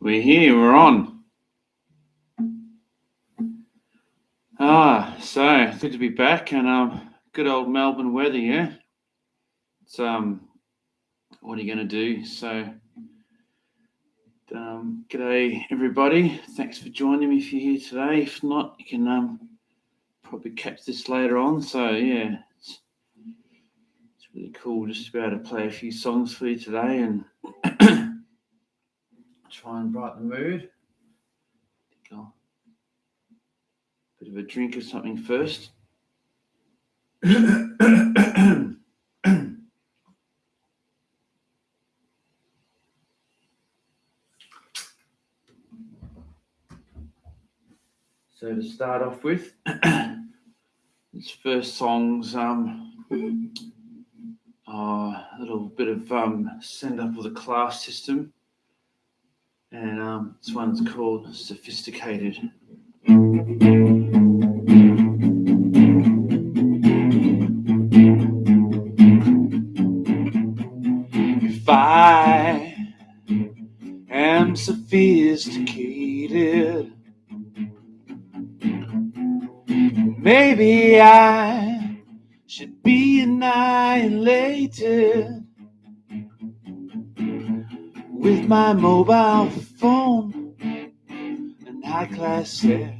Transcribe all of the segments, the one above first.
We're here, we're on. Ah, so good to be back and um good old Melbourne weather, yeah. It's um what are you gonna do? So um g'day everybody. Thanks for joining me if you're here today. If not, you can um probably catch this later on. So yeah, really cool just to be able to play a few songs for you today and try and brighten the mood. Bit of a drink of something first. so to start off with, this first song's um, uh, a little bit of um, send up of the class system and um, this one's called Sophisticated. If I am sophisticated, maybe I should be annihilated with my mobile phone and high class hair.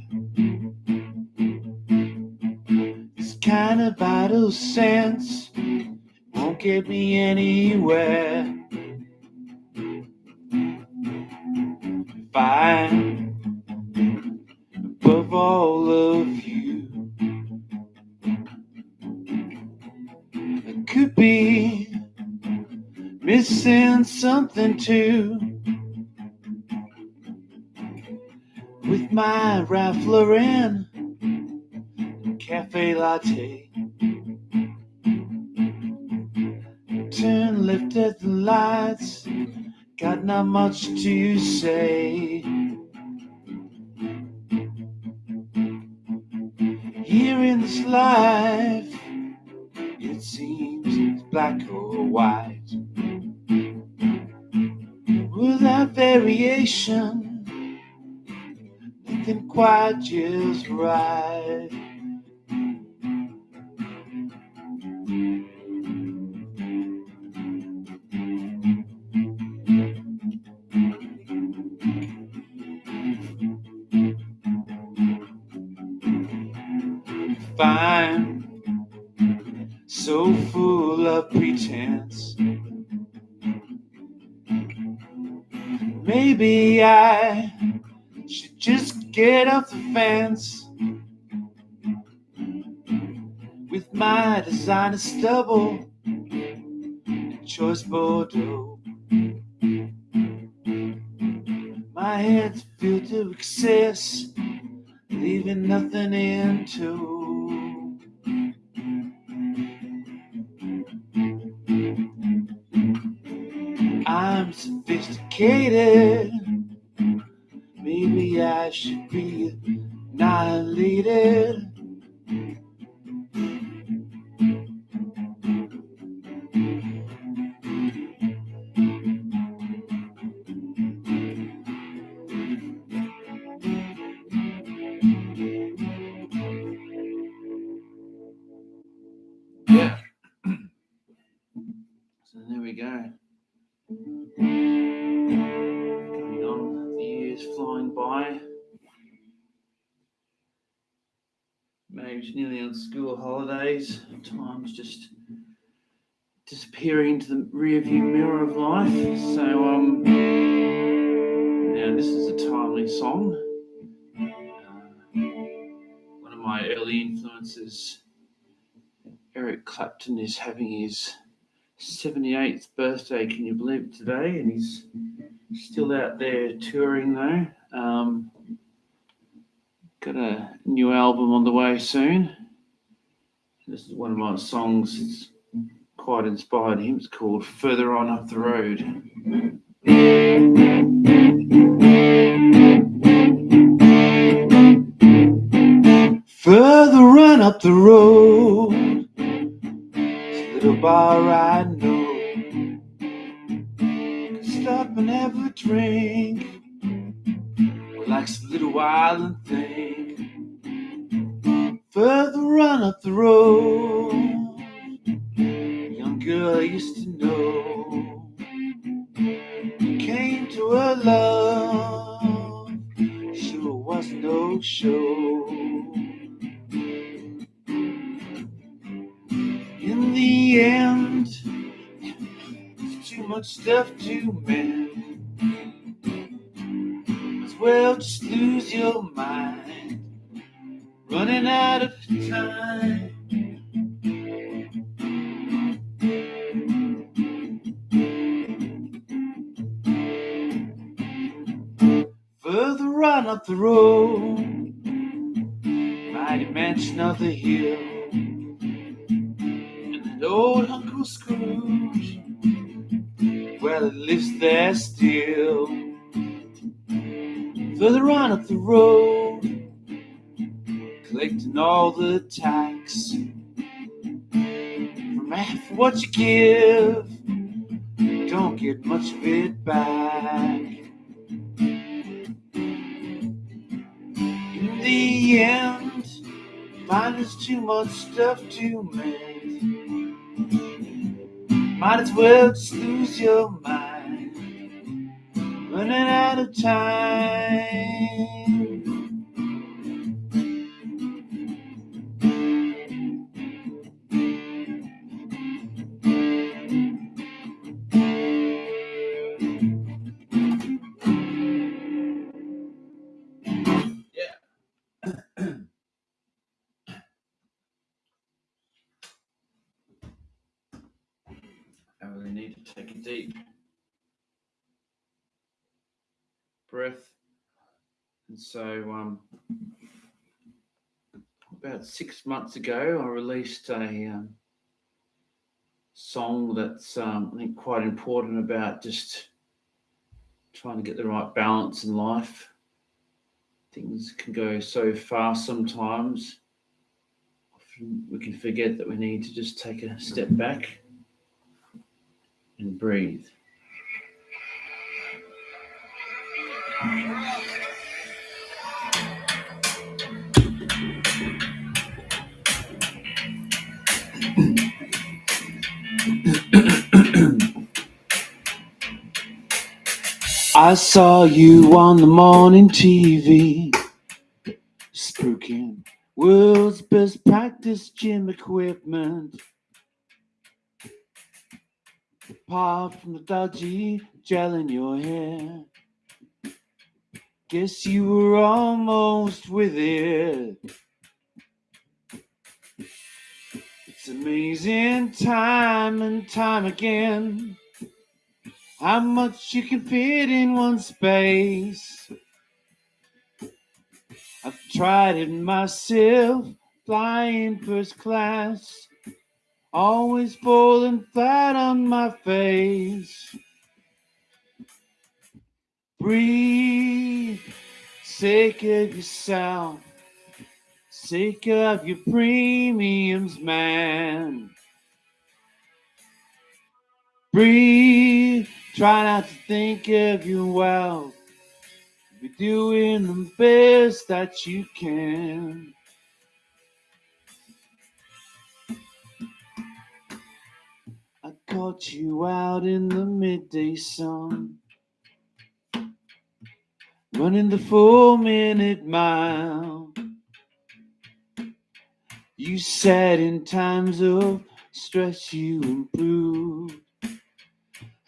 This kind of vital sense won't get me anywhere. I'm above all of you, be missing something too. With my Ralph Lauren cafe latte. Turn left at the lights, got not much to say. Here in this life, black mm-hmm. or white. Without variation, nothing quite just right. Fine, so full of pretense. Maybe I should just get off the fence with my designer stubble and choice Bordeaux. My head's filled to excess, leaving nothing into. Sophisticated. Maybe I should be annihilated. School holidays. Time's just disappearing into the rearview mirror of life. So, um, now this is a timely song. Uh, one of my early influences, Eric Clapton, is having his 78th birthday, can you believe it, today? And he's still out there touring, though. Um, got a new album on the way soon. This is one of my songs. It's quite inspired him. It's called Further On Up the Road. Further on up the road It's a little bar I know. up and have a drink. Relax a little while and think. Further on up the road, a young girl I used to know came to her love. Sure was no show. In the end, too much stuff to mend. As well just lose your mind, running out of time. Further on up the road, mighty mansion of the hill, and an old Uncle Scrooge, well, it lives there the tax from half what you give, don't get much of it back. In the end, find there's too much stuff to mend. Might as well just lose your mind, running out of time. So, um, about six months ago, I released a um, song that's um, I think quite important about just trying to get the right balance in life. Things can go so fast sometimes. Often we can forget that we need to just take a step back and breathe. I saw you on the morning TV, spooking world's best practice gym equipment. Apart from the dodgy gel in your hair, guess you were almost with it. It's amazing time and time again how much you can fit in one space. I've tried it myself, flying first class, always falling flat on my face. Breathe, sake of yourself, sake of your premiums, man. Breathe, try not to think of your wealth. Be doing the best that you can. I caught you out in the midday sun, running the four minute mile. You said in times of stress you improved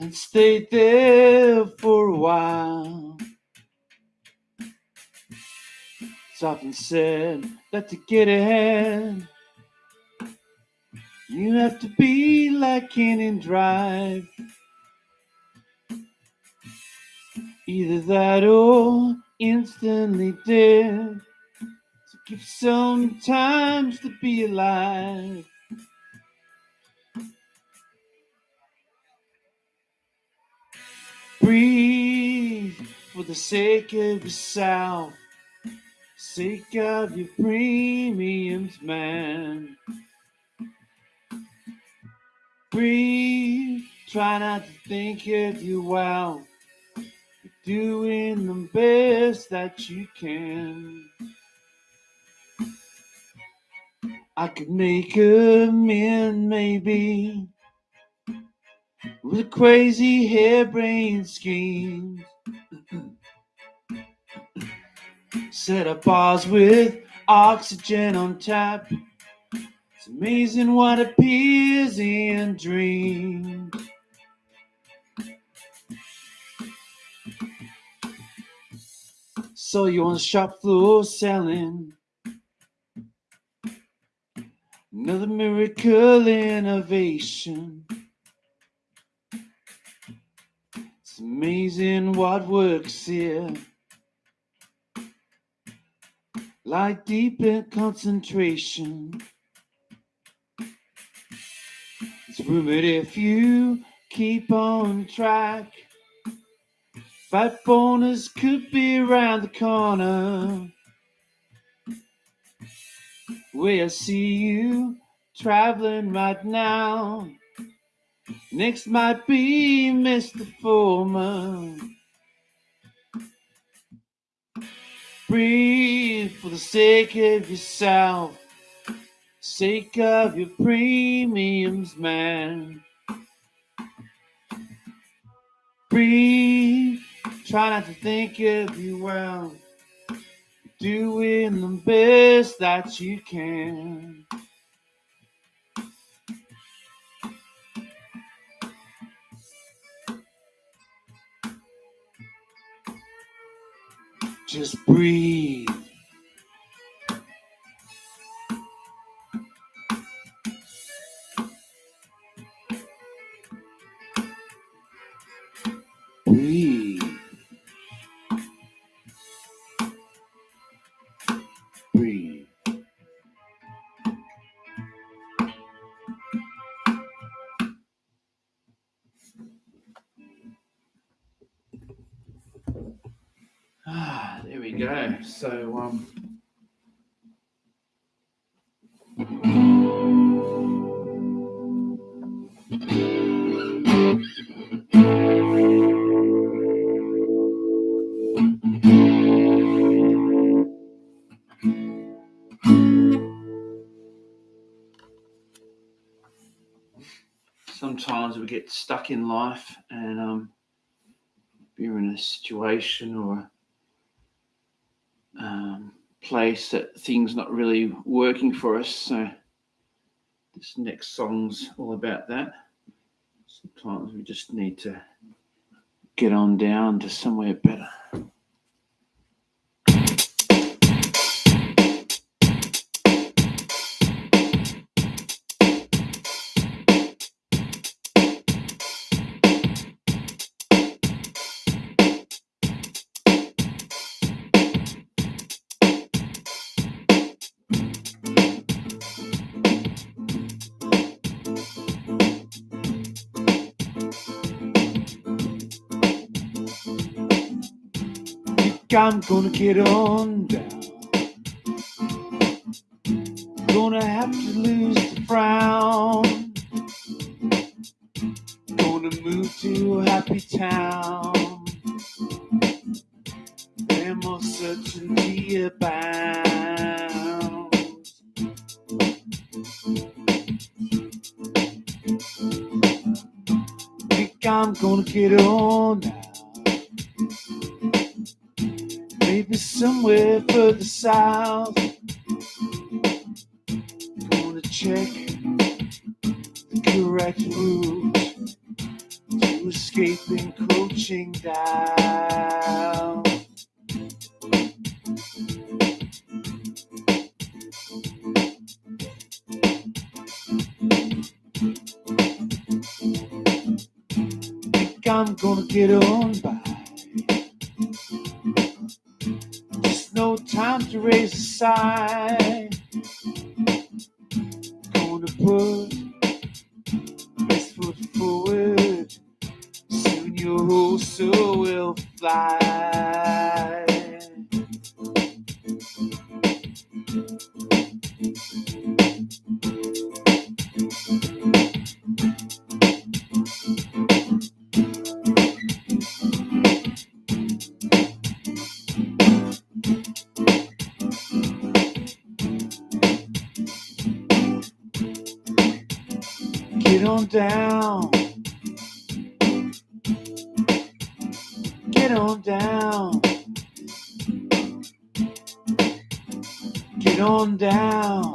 and stayed there for a while. It's often said that to get ahead, you have to be like Cannon Drive. Either that or instantly dead. So give some times to be alive. Breathe for the sake of yourself, sake of your premiums, man. Breathe, try not to think of you well. You're doing the best that you can. I could make a man, maybe, with crazy harebrained schemes. Set up bars with oxygen on tap. It's amazing what appears in dreams. So you on the shop floor selling another miracle innovation. Amazing what works here. Like deep in concentration. It's rumored if you keep on track. Fight bonus could be around the corner. Where I see you traveling right now. Next might be Mr. Foreman. Breathe for the sake of yourself, sake of your premiums, man. Breathe Try not to think of you well. Doing the best that you can. Just breathe. Ah, there we go. So, um, sometimes we get stuck in life and um, we're in a situation or place that things not really working for us. So this next song's all about that. Sometimes we just need to get on down to somewhere better. I'm gonna get on down. Gonna have to lose the frown. Gonna move to a happy town. Where more certainty abounds. Think I'm gonna get on somewhere the south. Gonna check the correct route to escape encroaching down. I'm gonna get on raise on down. Get on down. Get on down.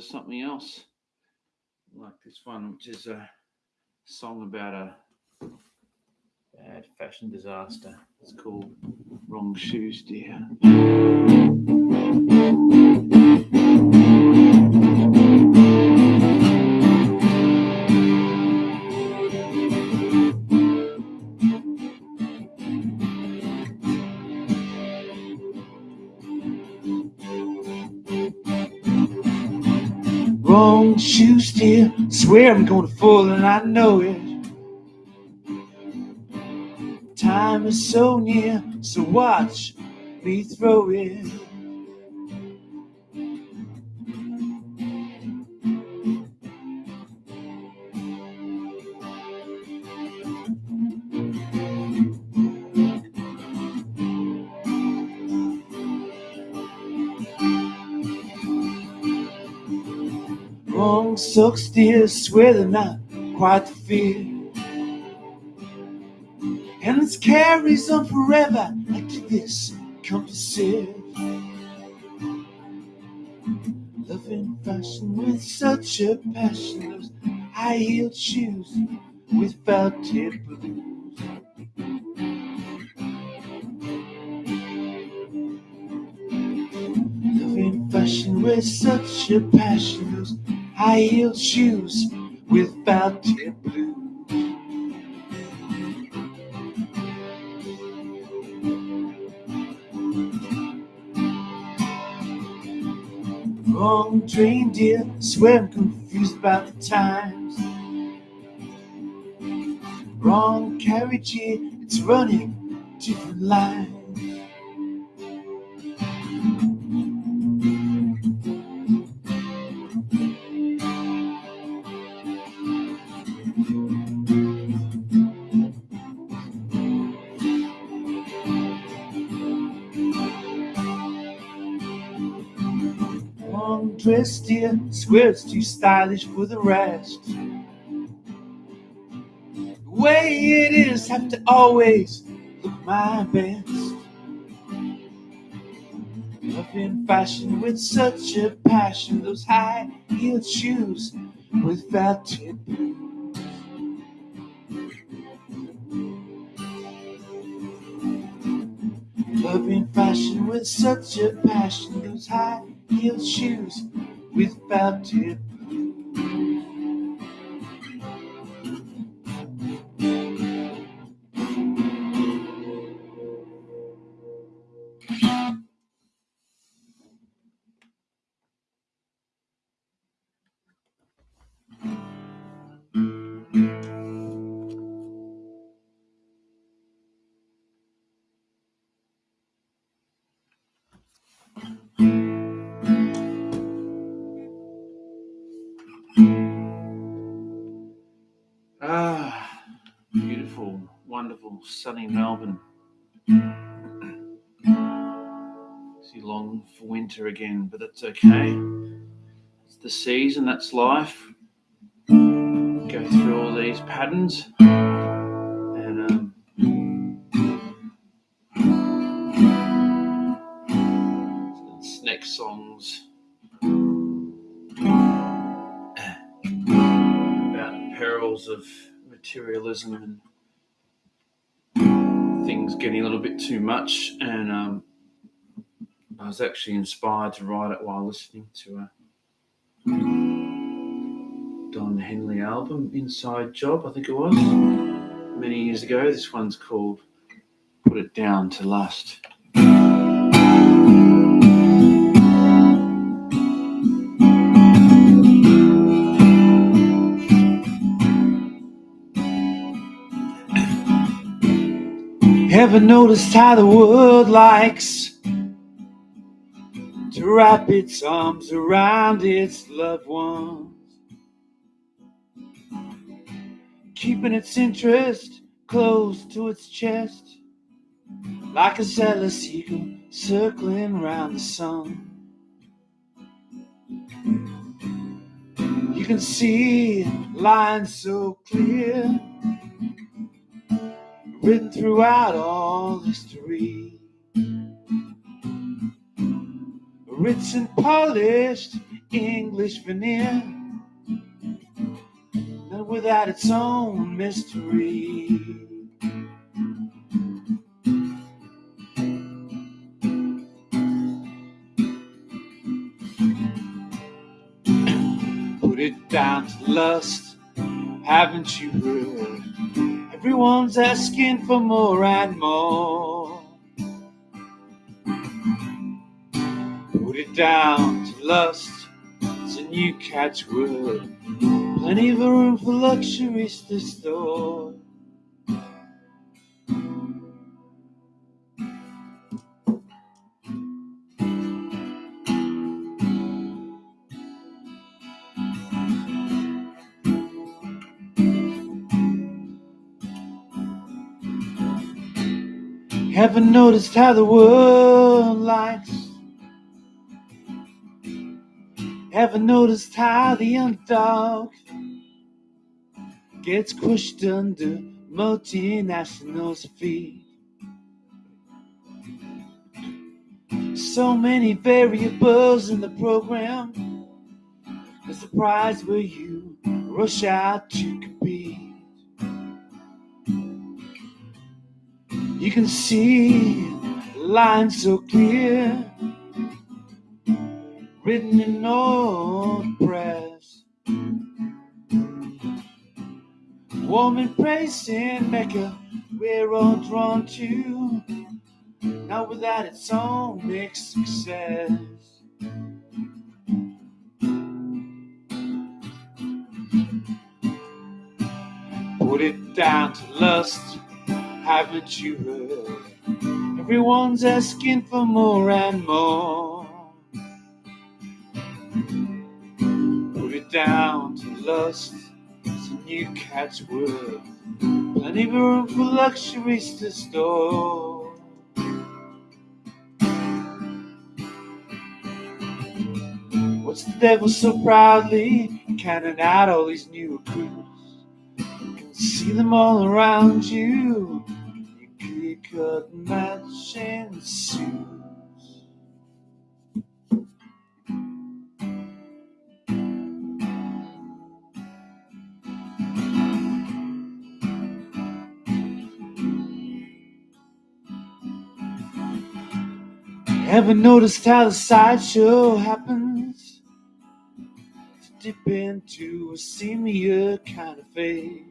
To something else like this one, which is a song about a bad fashion disaster. It's called Wrong Shoes, Dear. Dear. Swear I'm gonna fall and I know it. Time is so near, so watch me throw it. Wrong socks, dear. Swear they're not quite the fit. And this carries on forever. Did this composite. Loving fashion with such a passion. Those high heeled shoes with velvet blues. Loving fashion with such a passion. Those high heeled shoes with velvet blue. Wrong train, dear. Swear I'm confused about the times. Wrong carriage here. It's running different lines. Dear. Swear too stylish for the rest. The way it is, have to always look my best. Loving fashion with such a passion, those high heeled shoes with blues. Loving fashion with such a passion, those high heeled shoes with velvet blues. Sunny Melbourne. See, long for winter again, but that's okay. It's the season, that's life. Go through all these patterns, and um, next song's about the perils of materialism and things getting a little bit too much. And um, I was actually inspired to write it while listening to a Don Henley album, Inside Job, I think it was, many years ago. This one's called Put It Down to Lust. Ever noticed how the world likes to wrap its arms around its loved ones? Keeping its interest close to its chest, like a zealous eagle circling round the sun. You can see lines so clear written throughout all history. Rich and polished English veneer, and without its own mystery. Put it down to lust, haven't you heard? Everyone's asking for more and more. Put it down to lust, it's a new catchword. Plenty of room for luxuries to store. Haven't noticed how the world likes. Haven't noticed how the underdog gets pushed under multinationals' feet. So many variables in the program. The prize where you rush out to compete. You can see lines so clear, written in old press. Warm embrace in Mecca, we're all drawn to, not without its own mixed success. Put it down to lust haven't you heard? Everyone's asking for more and more. Put it down to lust, it's a new catchword. Plenty of room for luxuries to store. What's the devil so proudly counting out all these new recruits? You can see them all around you cut matching suits. Ever noticed how the sideshow happens to dip into a seamier kind of phase?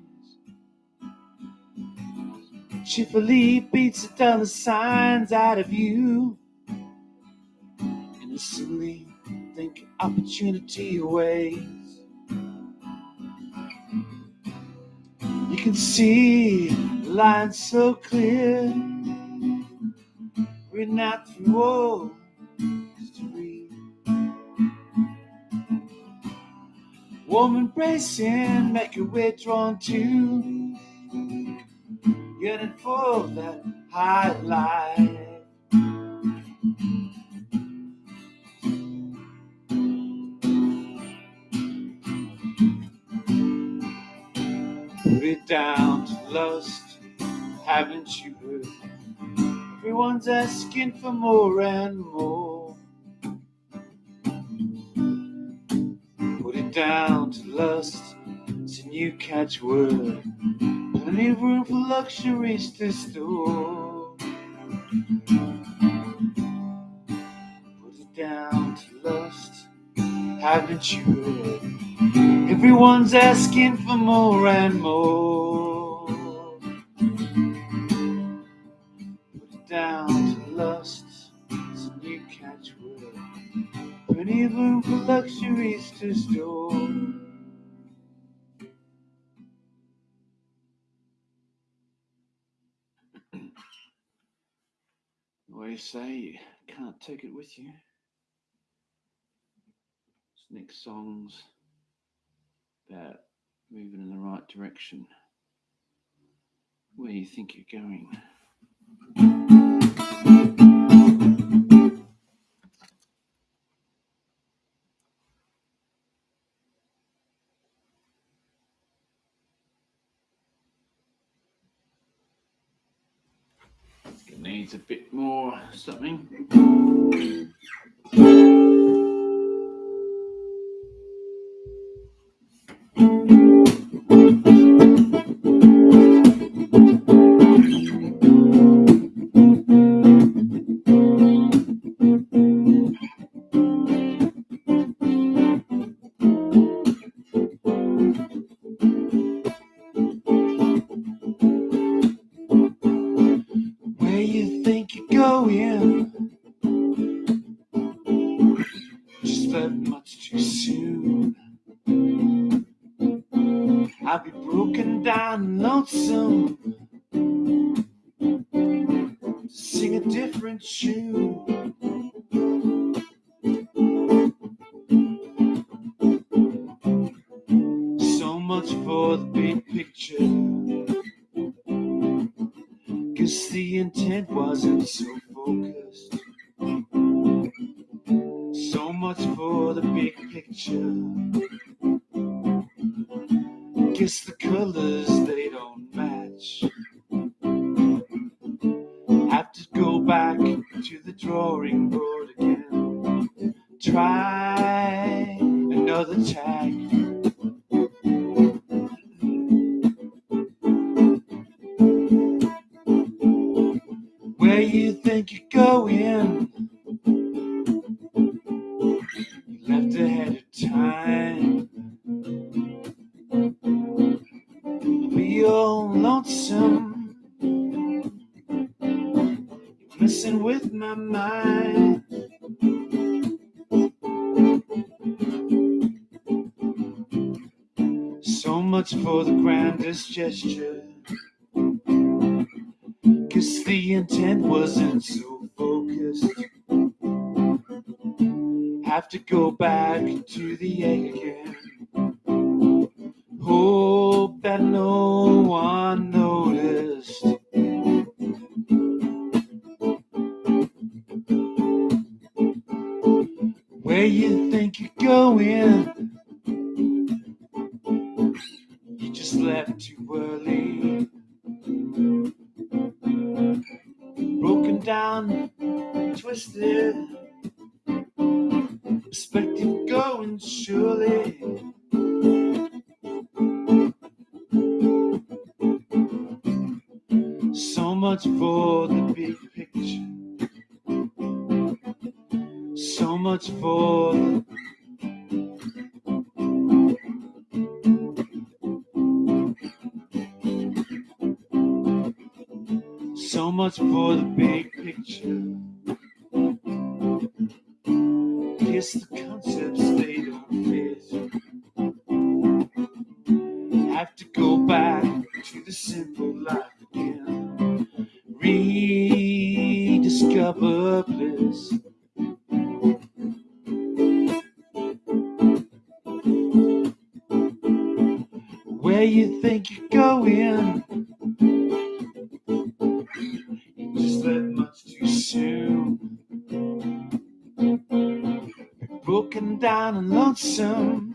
Cheerfully beats the dollar signs out of you. Innocently think opportunity awaits. You can see lines so clear, written out through all history. Warm embracing, make your way drawn to yearning for that high life. Put it down to lust, haven't you heard? Everyone's asking for more and more. Put it down to lust, it's a new catchword. Of room for luxuries to store. Put it down to lust, haven't you? Everyone's asking for more and more. Put it down to lust, it's a new catchword. Of room for luxuries to store. Say you can't take it with you. This next song's about moving in the right direction. Where you think you're going. Needs a bit more something. Much too soon. I'll be broken down and lonesome. Sing a different tune. Where you think you're going? You left ahead of time. Be all lonesome. You're messing with my mind. So much for the grandest gesture. The intent wasn't so focused. Have to go back to the egg again. Hope that no one noticed. Where you think you're going? You just left too early. Down, twisted. Perspective going surely. So much for the big picture. So much for the so much for the big Guess the. Have to go back to the simple life again. Rediscover bliss. Where you think you're going? Down and lonesome.